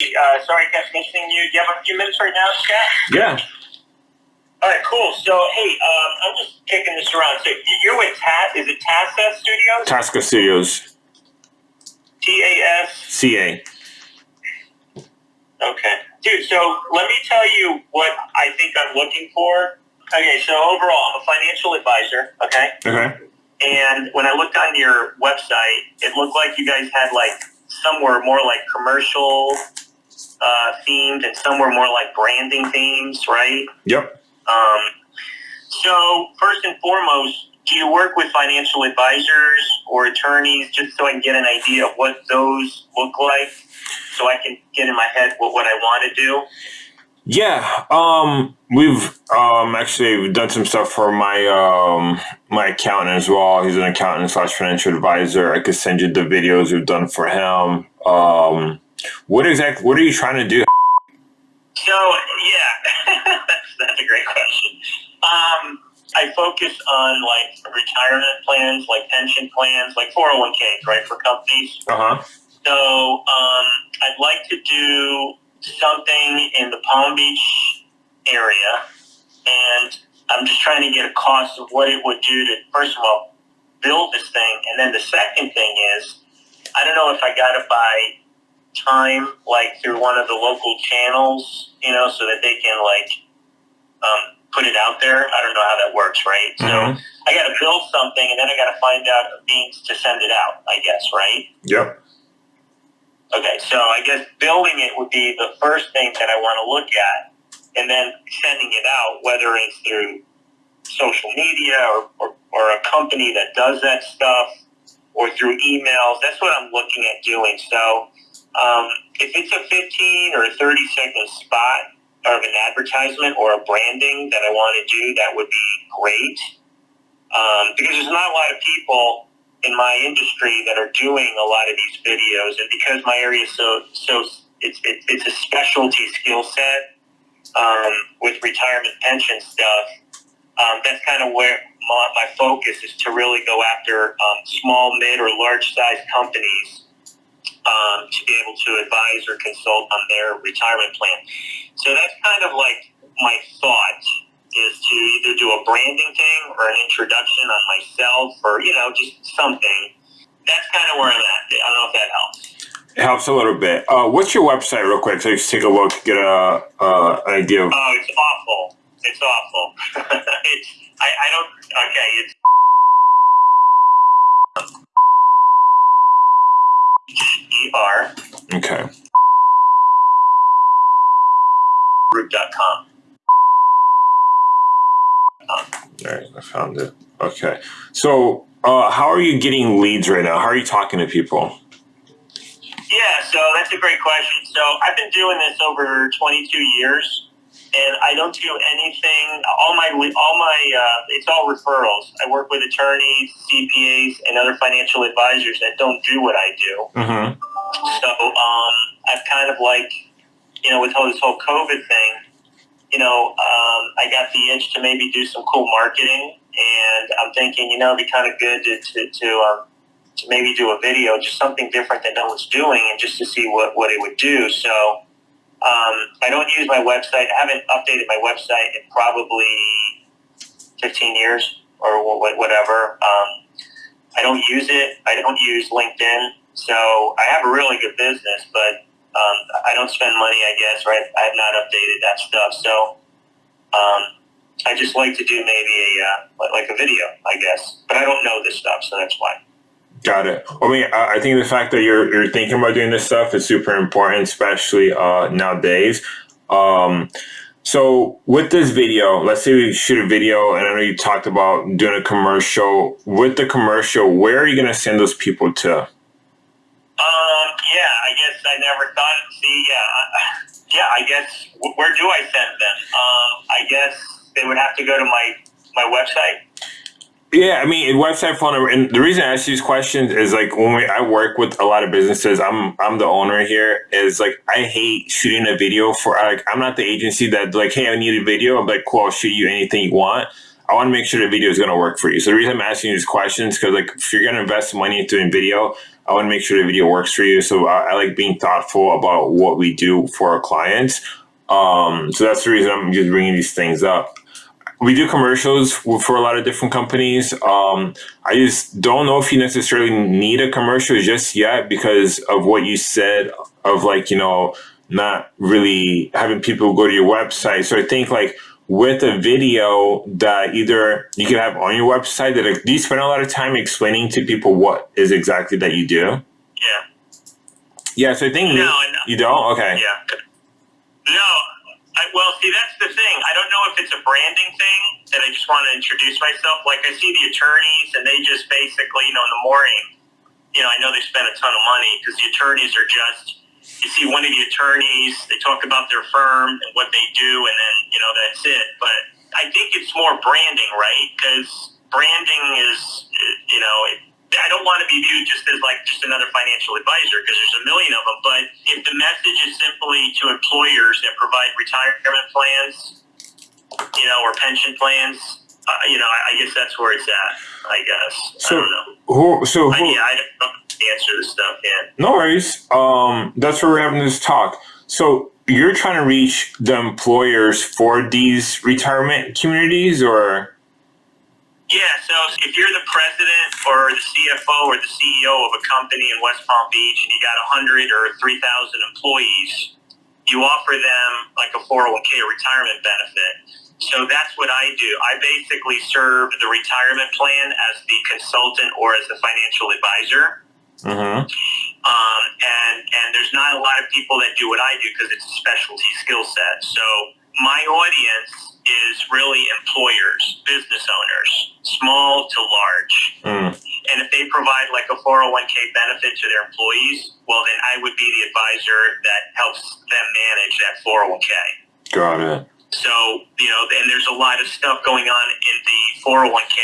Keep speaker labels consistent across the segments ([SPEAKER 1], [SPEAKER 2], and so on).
[SPEAKER 1] Uh, sorry, I kept missing you. Do you have a few minutes right now, Scott?
[SPEAKER 2] Yeah.
[SPEAKER 1] All right, cool. So, hey, um, I'm just kicking this around. So, you're with TAS, is it TASA Studios?
[SPEAKER 2] Tasca Studios,
[SPEAKER 1] T-A-S?
[SPEAKER 2] CA.
[SPEAKER 1] Okay. Dude, so let me tell you what I think I'm looking for. Okay, so overall, I'm a financial advisor, okay?
[SPEAKER 2] Okay.
[SPEAKER 1] And when I looked on your website, it looked like you guys had like some were more like commercial uh, themed and some were more like branding themes, right?
[SPEAKER 2] Yep.
[SPEAKER 1] Um, so first and foremost, do you work with financial advisors or attorneys just so I can get an idea of what those look like so I can get in my head what, what I want to do?
[SPEAKER 2] Yeah. Um, we've um actually we've done some stuff for my um my accountant as well. He's an accountant slash financial advisor. I could send you the videos we've done for him. Um, what exactly? What are you trying to do?
[SPEAKER 1] So yeah, that's, that's a great question. Um, I focus on like retirement plans, like pension plans, like 401ks, right, for companies.
[SPEAKER 2] Uh huh.
[SPEAKER 1] So um, I'd like to do something in the Palm Beach area, and I'm just trying to get a cost of what it would do to, first of all, build this thing, and then the second thing is, I don't know if I got to buy time like through one of the local channels, you know, so that they can like um, put it out there. I don't know how that works, right?
[SPEAKER 2] Mhm.
[SPEAKER 1] So I got to build something, and then I got to find out a means to send it out. I guess, right?
[SPEAKER 2] Yep.
[SPEAKER 1] Okay, so I guess building it would be the first thing that I want to look at, and then sending it out, whether it's through social media or, or, or a company that does that stuff, or through emails. That's what I'm looking at doing. So um, if it's a 15 or a 30 second spot of an advertisement or a branding that I want to do, that would be great. Um, because there's not a lot of people in my industry that are doing a lot of these videos, and because my area is so so it's it, it's a specialty skill set um, with retirement pension stuff. Um, that's kind of where my, my focus is to really go after um, small, mid, or large size companies um, to be able to advise or consult on their retirement plan. So that's kind of like my thought is to either do a branding thing or an introduction on myself or, you know, just something. That's kind of where I'm at. I don't know if that helps.
[SPEAKER 2] It helps a little bit. Uh, what's your website, real quick, so you can take a look, get a uh, an idea of.
[SPEAKER 1] Oh, it's awful. It's awful. it's, I, I don't, okay, it's E-R
[SPEAKER 2] Okay.
[SPEAKER 1] group.com.
[SPEAKER 2] All right, I found it. Okay. So, uh, how are you getting leads right now? How are you talking to people?
[SPEAKER 1] Yeah, so that's a great question. So I've been doing this over 22 years, and I don't do anything. All my all my uh, it's all referrals. I work with attorneys, CPAs, and other financial advisors that don't do what I do.
[SPEAKER 2] Mm-hmm.
[SPEAKER 1] So um, I've kind of like, you know, with all this whole COVID thing, you know, um, I got the itch to maybe do some cool marketing, and I'm thinking, you know, it'd be kind of good to to, to um, to maybe do a video, just something different that no one's doing, and just to see what, what it would do. So um, I don't use my website. I haven't updated my website in probably 15 years or whatever. Um, I don't use it. I don't use LinkedIn. So I have a really good business, but um, I don't spend money, I guess, right? I have not updated that stuff. So um, I just like to do maybe a uh, like a video, I guess. But I don't know this stuff, so that's why.
[SPEAKER 2] Got it. I mean, I think the fact that you're you're thinking about doing this stuff is super important, especially uh, nowadays. Um, so with this video, let's say we shoot a video, and I know you talked about doing a commercial. With the commercial, where are you going to send those people to?
[SPEAKER 1] Yeah, I guess I never thought. See, yeah, I- yeah, I guess wh- where do I send them? Um, I guess they would have to go to my my website.
[SPEAKER 2] Yeah, I mean, website phone and the reason I ask these questions is like when we, I work with a lot of businesses. I'm I'm the owner here. Is like I hate shooting a video for like I'm not the agency that like hey I need a video. I'm like cool, I'll shoot you anything you want. I want to make sure the video is going to work for you. So the reason I'm asking these questions because like if you're going to invest money into doing video, I want to make sure the video works for you. So I, I like being thoughtful about what we do for our clients. Um, so that's the reason I'm just bringing these things up. We do commercials for a lot of different companies. Um, I just don't know if you necessarily need a commercial just yet because of what you said of like, you know, not really having people go to your website. So I think like with a video that either you can have on your website that like, do you spend a lot of time explaining to people what is exactly that you do?
[SPEAKER 1] Yeah.
[SPEAKER 2] Yeah, so I think
[SPEAKER 1] No, no.
[SPEAKER 2] you don't? Okay.
[SPEAKER 1] Yeah. No. I, well, see, that's the thing. I don't know if it's a branding thing that I just want to introduce myself. Like, I see the attorneys, and they just basically, you know, in the morning, you know, I know they spend a ton of money because the attorneys are just, you see one of the attorneys, they talk about their firm and what they do, and then, you know, that's it. But I think it's more branding, right? Because branding is, you know, it, I don't want to be viewed just as like just another financial advisor because there's a million of them. But if the message is simply to employers that provide retirement plans, you know, or pension plans, uh, you know, I, I guess that's where it's at. I guess
[SPEAKER 2] So-
[SPEAKER 1] I don't know.
[SPEAKER 2] Who, so
[SPEAKER 1] I,
[SPEAKER 2] who,
[SPEAKER 1] yeah, I don't the answer this stuff. Yeah.
[SPEAKER 2] No worries. Um, that's where we're having this talk. So you're trying to reach the employers for these retirement communities, or
[SPEAKER 1] Yeah, so if you're the president or the CFO or the CEO of a company in West Palm Beach and you got 100 or 3,000 employees, you offer them like a 401k retirement benefit. So that's what I do. I basically serve the retirement plan as the consultant or as the financial advisor.
[SPEAKER 2] Mhm.
[SPEAKER 1] Um, and and there's not a lot of people that do what I do because it's a specialty skill set. So my audience is really employers, business owners, small to large.
[SPEAKER 2] Mm,
[SPEAKER 1] And if they provide like a 401k benefit to their employees, well, then I would be the advisor that helps them manage that 401k.
[SPEAKER 2] got it.
[SPEAKER 1] So, you know, and there's a lot of stuff going on in the 401k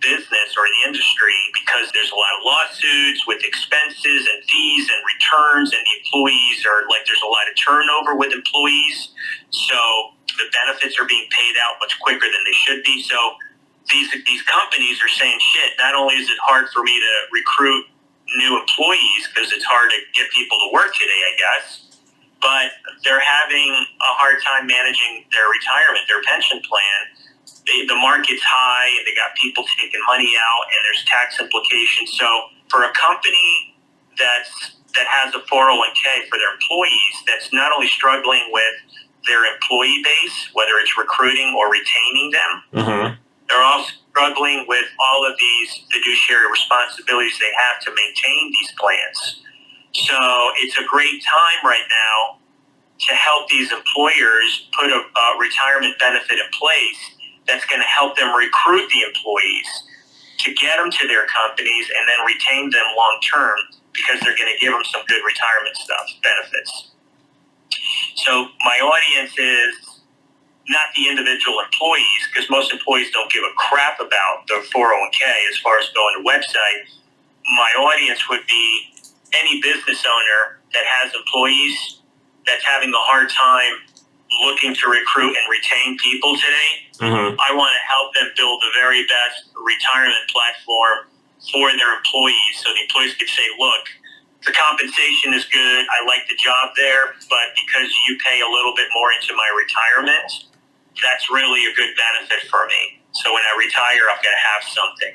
[SPEAKER 1] business or the industry because there's a lot of lawsuits with expenses and fees and returns, and the employees are like, there's a lot of turnover with employees. So the benefits are being paid out much quicker than they should be. So these, these companies are saying, shit, not only is it hard for me to recruit new employees because it's hard to get people to work today, I guess but they're having a hard time managing their retirement, their pension plan. They, the market's high, and they got people taking money out, and there's tax implications. So for a company that's that has a 401k for their employees, that's not only struggling with their employee base, whether it's recruiting or retaining them,
[SPEAKER 2] hmm
[SPEAKER 1] they're also struggling with all of these fiduciary responsibilities they have to maintain these plans. So it's a great time right now to help these employers put a, a retirement benefit in place that's going to help them recruit the employees to get them to their companies and then retain them long term because they're going to give them some good retirement stuff benefits. So my audience is not the individual employees because most employees don't give a crap about their 401k as far as going to website. My audience would be any business owner that has employees that's having a hard time looking to recruit and retain people today.
[SPEAKER 2] hmm
[SPEAKER 1] I want to help them build the very best retirement platform for their employees so the employees can say, look, the compensation is good. I like the job there, but because you pay a little bit more into my retirement, that's really a good benefit for me. So when I retire, I'm going to have something.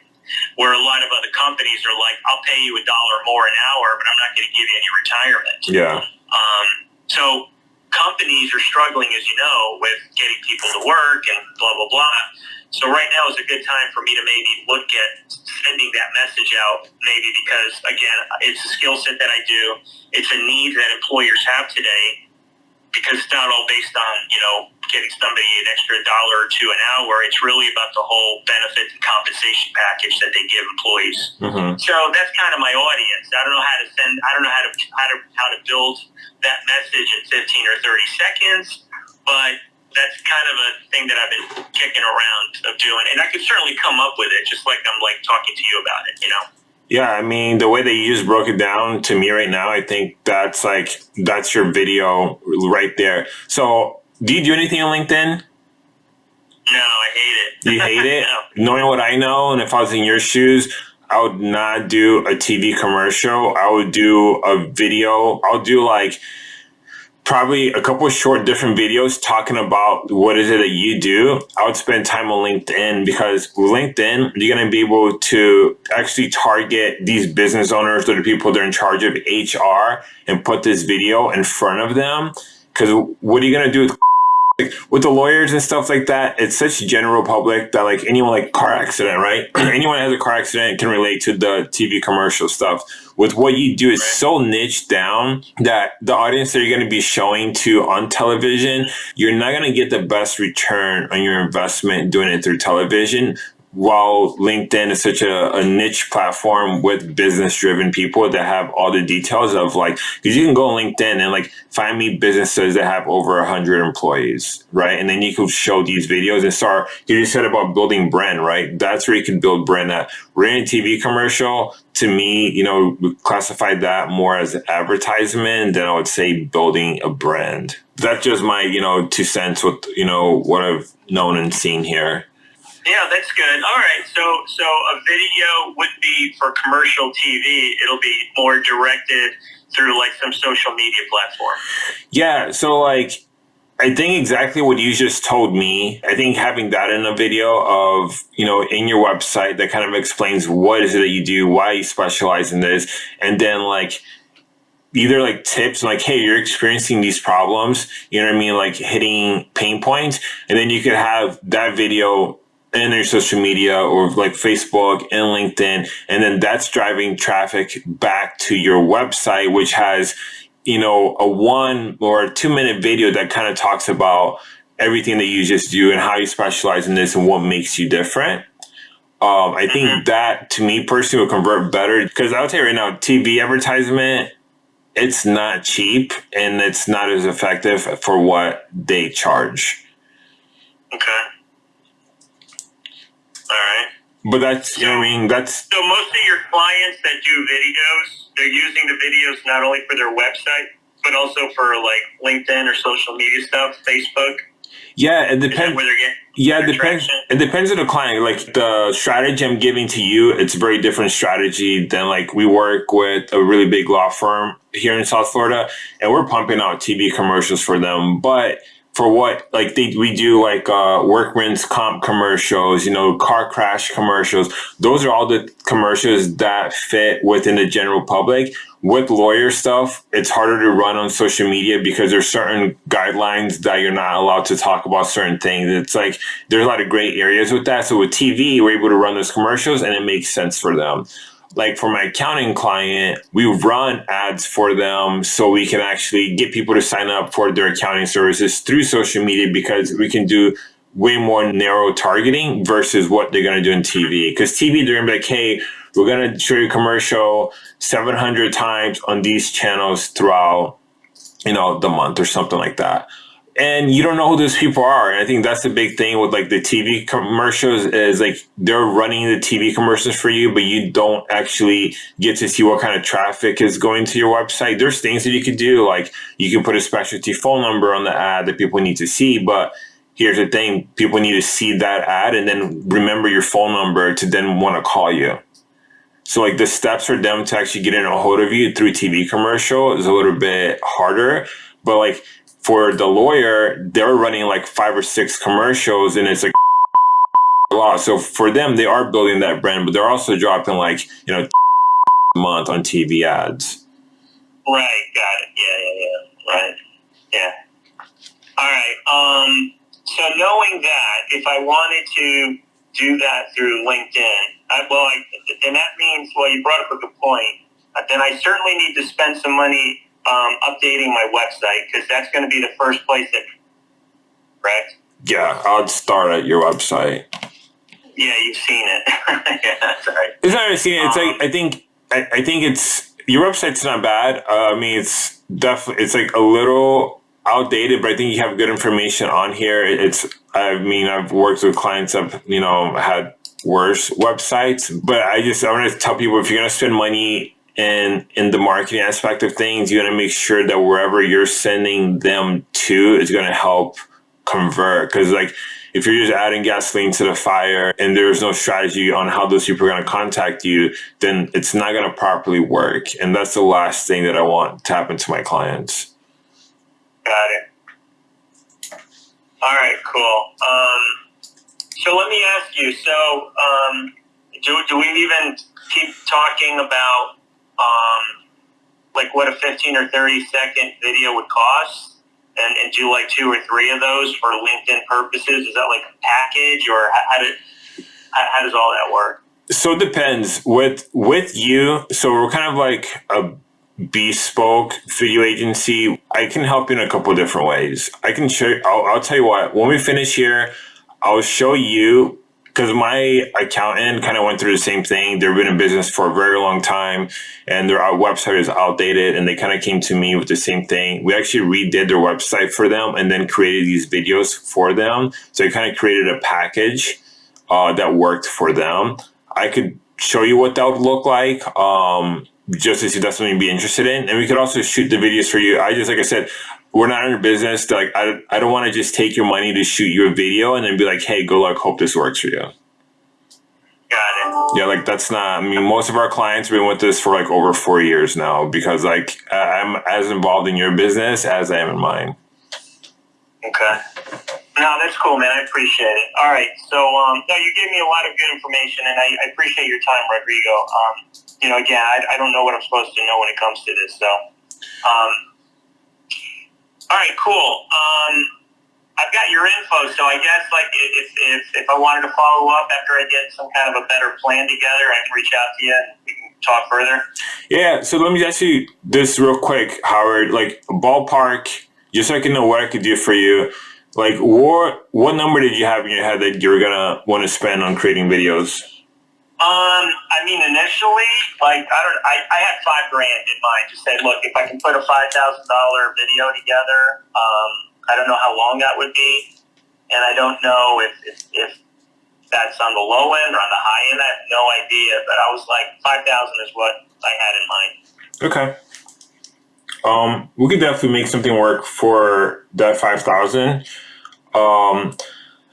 [SPEAKER 1] Where a lot of other companies are like, I'll pay you a dollar more an hour, but I'm not going to give you any retirement.
[SPEAKER 2] Yeah.
[SPEAKER 1] Um, so companies are struggling, as you know, with getting people to work and blah blah blah. So right now is a good time for me to maybe look at sending that message out, maybe because again, it's a skill set that I do. It's a need that employers have today because it's not all based on you know getting somebody an extra dollar or two an hour. It's really about the whole benefit and compensation package that they give employees.
[SPEAKER 2] hmm
[SPEAKER 1] So that's kind of my audience. I don't know how to send. I don't know how to how to how to build that message in 15 or 30 seconds, but that's kind of a thing that I've been kicking around of doing, and I could certainly come up with it, just like I'm like talking to you about it. You know.
[SPEAKER 2] Yeah, I mean, the way that you just broke it down to me right now, I think that's like that's your video right there. So, do you do anything on LinkedIn?
[SPEAKER 1] No, I hate it.
[SPEAKER 2] You hate it?
[SPEAKER 1] no.
[SPEAKER 2] Knowing what I know, and if I was in your shoes, I would not do a TV commercial. I would do a video. I'll do like probably a couple short different videos talking about what is it that you do. I would spend time on LinkedIn because LinkedIn, you're going to be able to actually target these business owners or the people that are in charge of HR and put this video in front of them. Because what are you going to do with like, with the lawyers and stuff like that, it's such general public that like anyone like car accident, right? anyone has a car accident can relate to the TV commercial stuff. With what you do is so niche down that the audience that you're going to be showing to on television, you're not going to get the best return on your investment doing it through television while LinkedIn is such a, a niche platform with business driven people that have all the details of like, because you can go on LinkedIn and like find me businesses that have over a hundred employees, right? And then you could show these videos and start, you just said about building brand, right? That's where you can build brand at. Running TV commercial, to me, you know, classify that more as advertisement than I would say building a brand. That's just my, you know, two cents with, you know, what I've known and seen here.
[SPEAKER 1] Yeah, that's good. All right, so so a video would be for commercial TV. It'll be more directed through like some social media platform.
[SPEAKER 2] Yeah, so like I think exactly what you just told me. I think having that in a video of, you know, in your website that kind of explains what is it that you do, why you specialize in this, and then like either like tips like, hey, you're experiencing these problems, you know what I mean? Like hitting pain points. And then you could have that video in your social media or like Facebook and LinkedIn. And then that's driving traffic back to your website, which has, you know, a one or two minute video that kind of talks about everything that you just do and how you specialize in this and what makes you different. Um, I think mm-hmm. that to me personally will convert better because I would say right now, TV advertisement, it's not cheap and it's not as effective for what they charge.
[SPEAKER 1] Okay. All right.
[SPEAKER 2] But that's, you know I mean? That's.
[SPEAKER 1] So most of your clients that do videos, they're using the videos not only for their website, but also for like LinkedIn or social media stuff, Facebook.
[SPEAKER 2] Yeah, it depends.
[SPEAKER 1] Where they're getting
[SPEAKER 2] yeah, it depends. It depends on the client. Like the strategy I'm giving to you, it's a very different strategy than like we work with a really big law firm here in South Florida, and we're pumping out TV commercials for them. But for what like they, we do like uh, workman's comp commercials, you know, car crash commercials. Those are all the commercials that fit within the general public. With lawyer stuff, it's harder to run on social media because there's certain guidelines that you're not allowed to talk about certain things. It's like there's a lot of gray areas with that. So with TV, we're able to run those commercials and it makes sense for them like for my accounting client, we run ads for them so we can actually get people to sign up for their accounting services through social media because we can do way more narrow targeting versus what they're going to do in TV. Because TV, they're going to be like, hey, we're going to show you commercial 700 times on these channels throughout, you know, the month or something like that and you don't know who those people are. And I think that's the big thing with like the TV commercials is like they're running the TV commercials for you, but you don't actually get to see what kind of traffic is going to your website. There's things that you could do, like you can put a specialty phone number on the ad that people need to see, but here's the thing people need to see that ad and then remember your phone number to then want to call you. So like the steps for them to actually get in a hold of you through TV commercial is a little bit harder, but like for the lawyer, they're running like five or six commercials and it's like a lot. So for them, they are building that brand, but they're also dropping like, you know, a month on TV ads.
[SPEAKER 1] Right. Got it. Yeah. Yeah. Yeah. Right. Yeah. All right. Um, so knowing that, if I wanted to do that through LinkedIn, I, well, I, then that means, well, you brought up a good point. Then I certainly need to spend some money um, updating my website because that's going to be the first place that, correct?
[SPEAKER 2] Yeah, I'd start at your website.
[SPEAKER 1] Yeah, you've seen it. yeah, that's right.
[SPEAKER 2] It's not I've seen it. It's um, like I think I, I think it's your website's not bad. Uh, I mean, it's definitely it's like a little outdated, but I think you have good information on here. It's I mean, I've worked with clients that you know had worse websites, but I just I want to tell people if you're gonna spend money and in the marketing aspect of things, you want to make sure that wherever you're sending them to is going to help convert. Because like if you're just adding gasoline to the fire and there's no strategy on how those people are going to contact you, then it's not going to properly work. And that's the last thing that I want to happen to my clients.
[SPEAKER 1] Got it. All right, cool. Um, so let me ask you. So, um, do do we even keep talking about um, like what a fifteen or thirty second video would cost, and, and do like two or three of those for LinkedIn purposes? Is that like a package, or how, did how, how does all that work?
[SPEAKER 2] So it depends with with you. So we're kind of like a bespoke video agency. I can help you in a couple different ways. I can show. I'll, I'll tell you what. When we finish here, I'll show you because my accountant kind of went through the same thing. They've been in business for a very long time, and their website is outdated. And they kind of came to me with the same thing. We actually redid their website for them, and then created these videos for them. So I kind of created a package uh, that worked for them. I could show you what that would look like. Um, just to see if that's something you'd be interested in. And we could also shoot the videos for you. I just, like I said, we're not in your business. Like, I, I don't want to just take your money to shoot you a video and then be like, hey, good luck. Hope this works for you.
[SPEAKER 1] Got it.
[SPEAKER 2] Yeah, like that's not, I mean, most of our clients have been with us for like over four years now because like I'm as involved in your business as I am in mine.
[SPEAKER 1] Okay. No, that's cool, man. I appreciate it. All right. So, um, no, you gave me a lot of good information, and I, I appreciate your time, Rodrigo. Um, you know, again, I, I don't know what I'm supposed to know when it comes to this. So, um, all right, cool. Um, I've got your info, so I guess like if, if, if I wanted to follow up after I get some kind of a better plan together, I can reach out to you and we can talk further.
[SPEAKER 2] Yeah. So let me ask you this real quick, Howard. Like ballpark, just so I can know what I could do for you. Like what what number did you have in your head that you're gonna want to spend on creating videos?
[SPEAKER 1] Um, I mean, initially, like I don't, I, I had five grand in mind. Just said, look, if I can put a five thousand dollar video together, um, I don't know how long that would be, and I don't know if, if if that's on the low end or on the high end. I have no idea, but I was like five thousand is what I had in mind.
[SPEAKER 2] Okay. Um, we could definitely make something work for that five thousand. Um,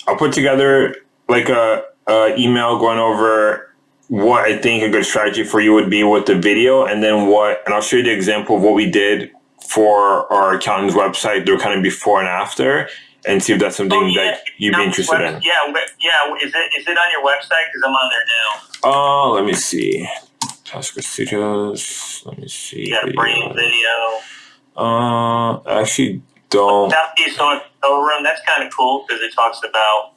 [SPEAKER 2] I'll put together like a, a email going over what I think a good strategy for you would be with the video, and then what, and I'll show you the example of what we did for our accountant's website. They're kind of before and after, and see if that's something
[SPEAKER 1] Oh, yeah.
[SPEAKER 2] that you'd be interested
[SPEAKER 1] web-
[SPEAKER 2] in.
[SPEAKER 1] Yeah, yeah. Is it is it on your website? Because I'm on there now.
[SPEAKER 2] Uh, let me see. Tasca Studios. Let me see.
[SPEAKER 1] Yeah, brain video.
[SPEAKER 2] Uh, I actually don't.
[SPEAKER 1] Southeast Room. That's kind of cool because it talks about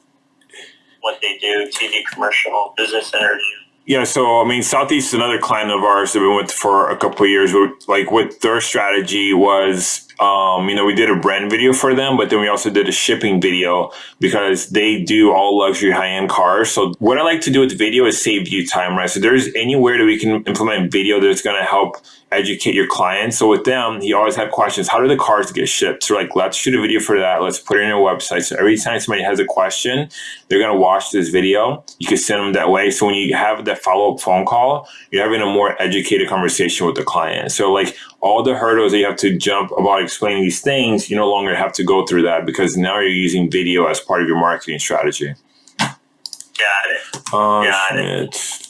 [SPEAKER 1] what they do, TV commercial, business interview.
[SPEAKER 2] Yeah, so I mean, Southeast is another client of ours that we went for a couple years. But like, what their strategy was, um, you know, we did a brand video for them, but then we also did a shipping video because they do all luxury high end cars. So what I like to do with video is save you time, right? So there's anywhere that we can implement video that's going to help educate your clients. So with them, he always had questions. How do the cars get shipped? So like, let's shoot a video for that. Let's put it in your website. So every time somebody has a question, they're going to watch this video. You can send them that way. So when you have that follow up phone call, you're having a more educated conversation with the client. So like all the hurdles that you have to jump about explaining these things, you no longer have to go through that because now you're using video as part of your marketing strategy.
[SPEAKER 1] Got it.
[SPEAKER 2] Uh,
[SPEAKER 1] Got it.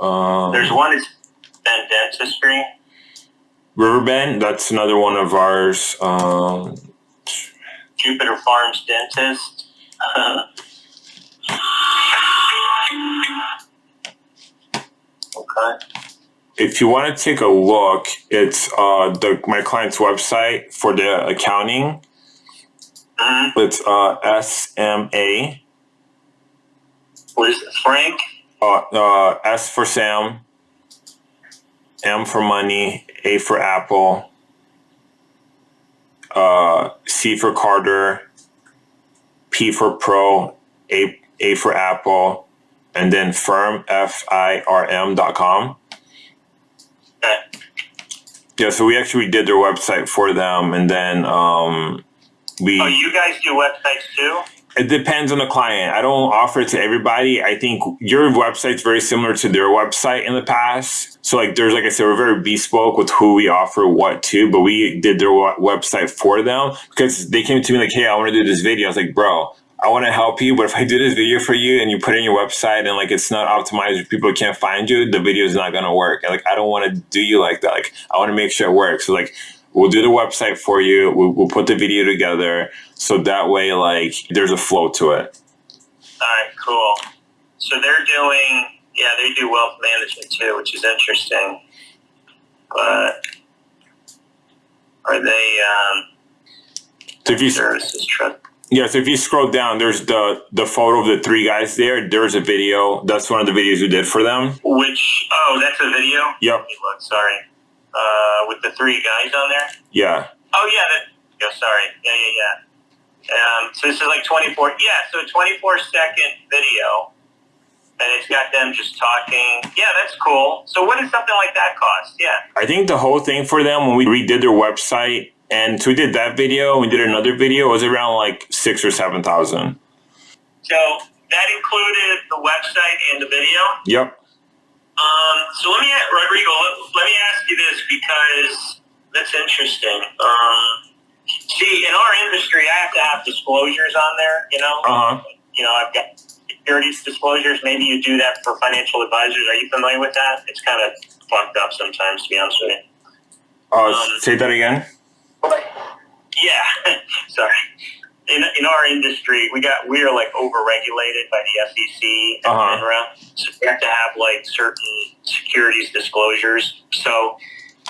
[SPEAKER 2] Um,
[SPEAKER 1] There's one Ben Dentistry.
[SPEAKER 2] Riverbend, that's another one of ours. Um,
[SPEAKER 1] Jupiter Farms Dentist. okay.
[SPEAKER 2] if you want to take a look, it's uh, the my client's website for the accounting.
[SPEAKER 1] hmm
[SPEAKER 2] It's uh, SMA,
[SPEAKER 1] What is it? Frank?
[SPEAKER 2] uh, uh, S for Sam, M for money, A for apple, uh, C for Carter, P for pro, A A for apple, and then firm F I R M dot com. Yeah, so we actually did their website for them, and then um, we.
[SPEAKER 1] Oh, you guys do websites too?
[SPEAKER 2] It depends on the client. I don't offer it to everybody. I think your website's very similar to their website in the past. So like there's like I said, we're very bespoke with who we offer what to, but we did their website for them because they came to me like, hey, I want to do this video. I was like, bro, I want to help you, but if I do this video for you and you put it in your website and like it's not optimized, people can't find you, the video is not gonna work. And like I don't want to do you like that. Like I want to make sure it works. So like we'll do the website for you. We'll, we'll put the video together so that way like there's a flow to it.
[SPEAKER 1] All right, cool. So they're doing, yeah, they do wealth management too, which is interesting. But are they um,
[SPEAKER 2] So if you
[SPEAKER 1] services trust?
[SPEAKER 2] yeah, so if you scroll down, there's the the photo of the three guys there. There's a video. That's one of the videos we did for them.
[SPEAKER 1] Which oh, that's a video.
[SPEAKER 2] Yep.
[SPEAKER 1] Look. Sorry, uh, with the three guys on there.
[SPEAKER 2] Yeah.
[SPEAKER 1] Oh yeah, that. Yeah, sorry. Yeah, yeah, yeah. Um, so this is like 24. Yeah, so 24 second video, and it's got them just talking. Yeah, that's cool. So what does something like that cost? Yeah.
[SPEAKER 2] I think the whole thing for them when we redid their website and so we did that video, we did another video, it was around like six or seven thousand.
[SPEAKER 1] So that included the website and the video.
[SPEAKER 2] Yep.
[SPEAKER 1] Um, so let me, Rodrigo, let, let me ask you this because that's interesting. Um, see, in our industry, I have to have disclosures on there. You know,
[SPEAKER 2] Uh huh.
[SPEAKER 1] you know, I've got securities disclosures. Maybe you do that for financial advisors. Are you familiar with that? It's kind of fucked up sometimes, to be honest with you.
[SPEAKER 2] Uh,
[SPEAKER 1] Um,
[SPEAKER 2] say that again.
[SPEAKER 1] Yeah, sorry. In, in our industry, we got we are like overregulated by the SEC and
[SPEAKER 2] Uh-huh.
[SPEAKER 1] FINRA, so we have to have like certain securities disclosures. So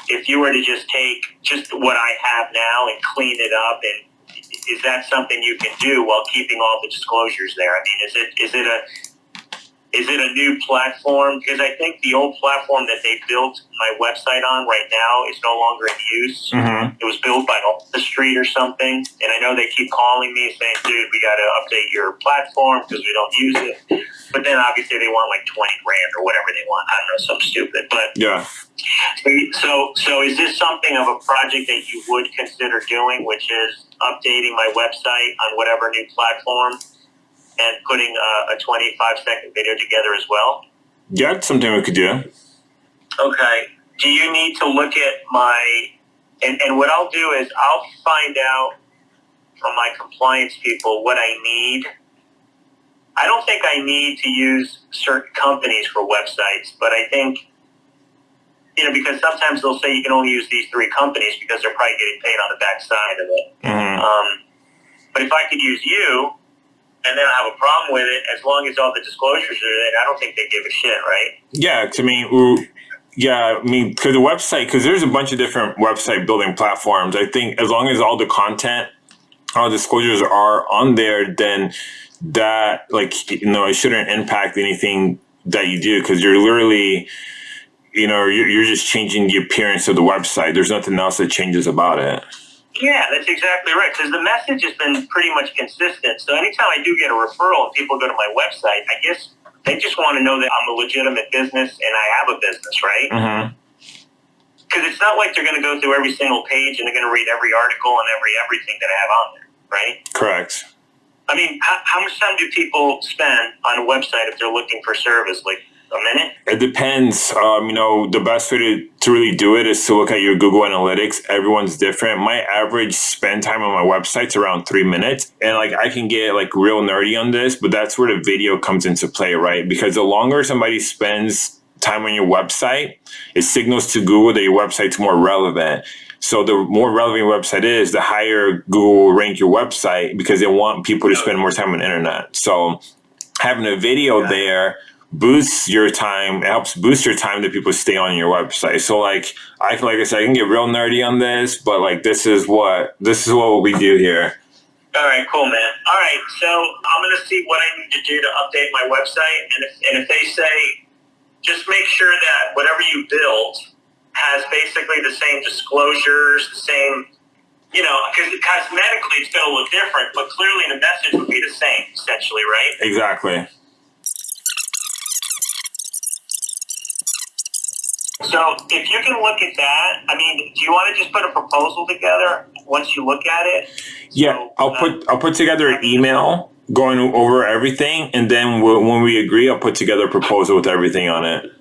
[SPEAKER 1] if you were to just take just what I have now and clean it up, and is that something you can do while keeping all the disclosures there? I mean, is it is it a is it a new platform? Because I think the old platform that they built my website on right now is no longer in use
[SPEAKER 2] Mm-hmm.
[SPEAKER 1] it was built by the street or something. And I know they keep calling me saying, dude, we got to update your platform because we don't use it. But then obviously they want like 20 grand or whatever they want. I don't know, something stupid. But
[SPEAKER 2] Yeah.
[SPEAKER 1] so, so is this something of a project that you would consider doing, which is updating my website on whatever new platform and putting a, a 25 second video together as well?
[SPEAKER 2] Yeah, it's something we could do.
[SPEAKER 1] Okay. Do you need to look at my and, and what I'll do is I'll find out from my compliance people what I need. I don't think I need to use certain companies for websites, but I think you know because sometimes they'll say you can only use these three companies because they're probably getting paid on the backside of it.
[SPEAKER 2] Mm-hmm.
[SPEAKER 1] Um, but if I could use you, and then I have a problem with it, as long as all the disclosures are there, I don't think they give a shit, right?
[SPEAKER 2] Yeah, mean, ooh, yeah, I mean, because the website, because there's a bunch of different website building platforms. I think as long as all the content, all the disclosures are on there, then that, like, you know, it shouldn't impact anything that you do because you're literally, you know, you're, you're just changing the appearance of the website. There's nothing else that changes about it.
[SPEAKER 1] Yeah, that's exactly right. Because the message has been pretty much consistent. So anytime I do get a referral and people go to my website, I guess they just want to know that I'm a legitimate business and I have a business, right?
[SPEAKER 2] Mm-hmm.
[SPEAKER 1] Because it's not like they're going to go through every single page and they're going to read every article and every everything that I have on there, right?
[SPEAKER 2] Correct.
[SPEAKER 1] I mean, how, how much time do people spend on a website if they're looking for service? Like?
[SPEAKER 2] It depends. Um, you know, the best way to, to really do it is to look at your Google Analytics. Everyone's different. My average spend time on my website's around three minutes. And like I can get like real nerdy on this, but that's where the video comes into play, right? Because the longer somebody spends time on your website, it signals to Google that your website's more relevant. So the more relevant your website is, the higher Google will rank your website because they want people to spend more time on the internet. So having a video
[SPEAKER 1] Yeah.
[SPEAKER 2] there boosts your time. It helps boost your time that people stay on your website. So like I can, like I said, I can get real nerdy on this, but like this is what this is what we do here.
[SPEAKER 1] All right, cool, man. All right, so I'm going to see what I need to do to update my website. And if, and if they say, just make sure that whatever you build has basically the same disclosures, the same, you know, because cosmetically it's going to look different, but clearly the message would be the same, essentially, right?
[SPEAKER 2] Exactly.
[SPEAKER 1] So if you can look at that, I mean, do you want to just put a proposal together once you look at it?
[SPEAKER 2] Yeah,
[SPEAKER 1] So,
[SPEAKER 2] I'll
[SPEAKER 1] uh,
[SPEAKER 2] put I'll put together an email going over everything, and then we'll, when we agree, I'll put together a proposal with everything on it.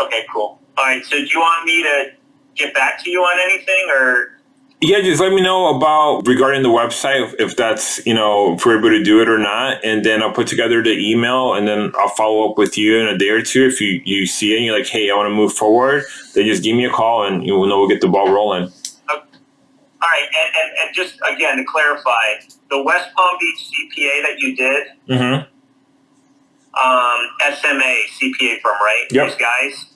[SPEAKER 1] Okay, cool. All right, so do you want me to get back to you on anything, or
[SPEAKER 2] Yeah, just let me know about regarding the website if, that's you know if we're able to do it or not, and then I'll put together the email, and then I'll follow up with you in a day or two if you you see it and you're like, hey, I want to move forward. Then just give me a call, and you will know we'll get the ball rolling.
[SPEAKER 1] All right, and, and, and just again to clarify, the West Palm Beach CPA that you did,
[SPEAKER 2] Mm-hmm.
[SPEAKER 1] um, SMA CPA firm, right?
[SPEAKER 2] Yep.
[SPEAKER 1] These guys.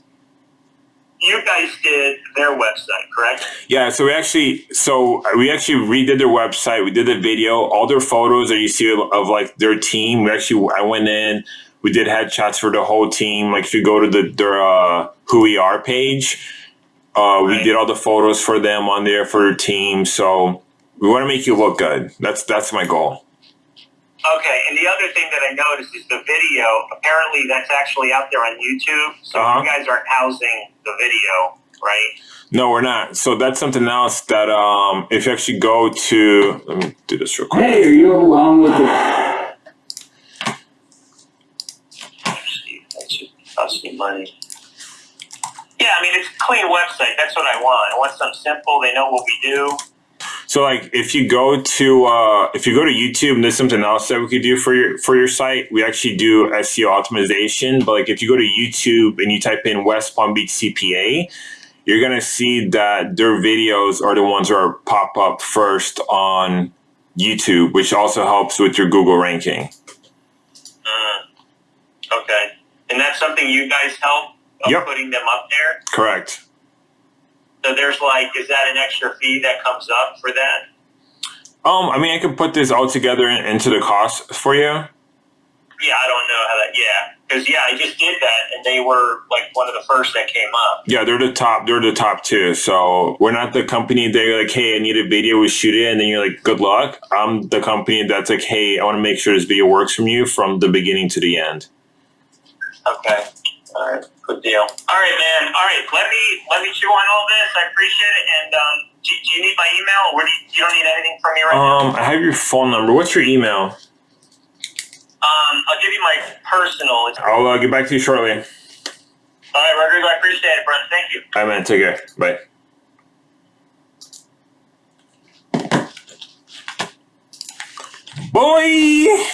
[SPEAKER 1] You guys did their website, correct?
[SPEAKER 2] Yeah, so we actually so we actually redid their website. We did the video, all their photos that you see of, of like their team. We actually I went in, we did headshots for the whole team. Like if you go to the their uh, who we are page, uh, we
[SPEAKER 1] Right.
[SPEAKER 2] did all the photos for them on there for their team. So we want to make you look good. That's that's my goal.
[SPEAKER 1] Okay, and the other thing that I noticed is the video. Apparently, that's actually out there on YouTube. So
[SPEAKER 2] Uh-huh.
[SPEAKER 1] you guys aren't housing the video, right?
[SPEAKER 2] No, we're not. So that's something else that um, if you actually go to let me do this real quick.
[SPEAKER 3] Hey, are you along with the
[SPEAKER 1] that should cost me money. Yeah, I mean it's a clean website. That's what I want. I want something simple. They know what we do.
[SPEAKER 2] So like if you go to uh, if you go to YouTube and there's something else that we could do for your for your site, we actually do SEO optimization. But like if you go to YouTube and you type in West Palm Beach CPA, you're gonna see that their videos are the ones that are pop up first on YouTube, which also helps with your Google ranking.
[SPEAKER 1] Uh, okay, and that's something you guys help
[SPEAKER 2] Yep.
[SPEAKER 1] putting them up there.
[SPEAKER 2] Correct.
[SPEAKER 1] So there's like, is that an extra fee that comes up for that?
[SPEAKER 2] Um, I mean, I could put this all together in- into the cost for you.
[SPEAKER 1] Yeah, I don't know how that. Yeah, because yeah, I just did that, and they were like one of the first that came up.
[SPEAKER 2] Yeah, they're the top. They're the top two. So we're not the company that you're like, hey, I need a video, we shoot it, and then you're like, good luck. I'm the company that's like, hey, I want to make sure this video works from you from the beginning to the end.
[SPEAKER 1] Okay. All right. Good deal. All right, man. All right. Let me let me chew on all this. I appreciate it. And um, do, do you need my email? Or do you, you don't need anything from me right now?
[SPEAKER 2] Um, I have your phone number. What's your email?
[SPEAKER 1] Um, I'll give you my personal.
[SPEAKER 2] I'll uh, get back to you shortly.
[SPEAKER 1] All right, Rodrigo. I appreciate it, Brent. Thank you.
[SPEAKER 2] All right, man. Take care. Bye. Boy.